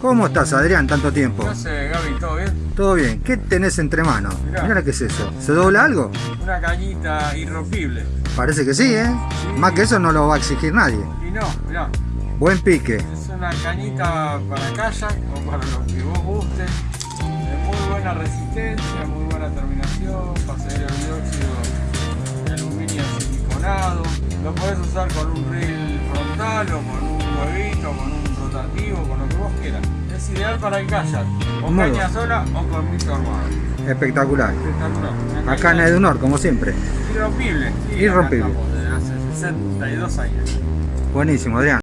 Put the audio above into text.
¿Cómo estás, Adrián, tanto tiempo? No sé, Gaby, ¿todo bien? Todo bien. ¿Qué tenés entre manos? Mirá. Mirá qué es eso. ¿Se dobla algo? Una cañita irrompible. Parece que sí, ¿eh? Más que eso no lo va a exigir nadie. Y no, mirá, Buen pique. es una cañita para kayak o para lo que vos guste. De muy buena resistencia, muy buena terminación, seguir el dióxido de aluminio siliconado. Lo podés usar con un reel frontal o con con un rotativo, con lo que vos quieras. Es ideal para el kayak, o Muy caña sola o con mito armado. Espectacular. Espectacular. Una Acá en Edunor, como siempre. Irrompible. Sí, Irrompible. desde hace 62 años. Buenísimo, Adrián.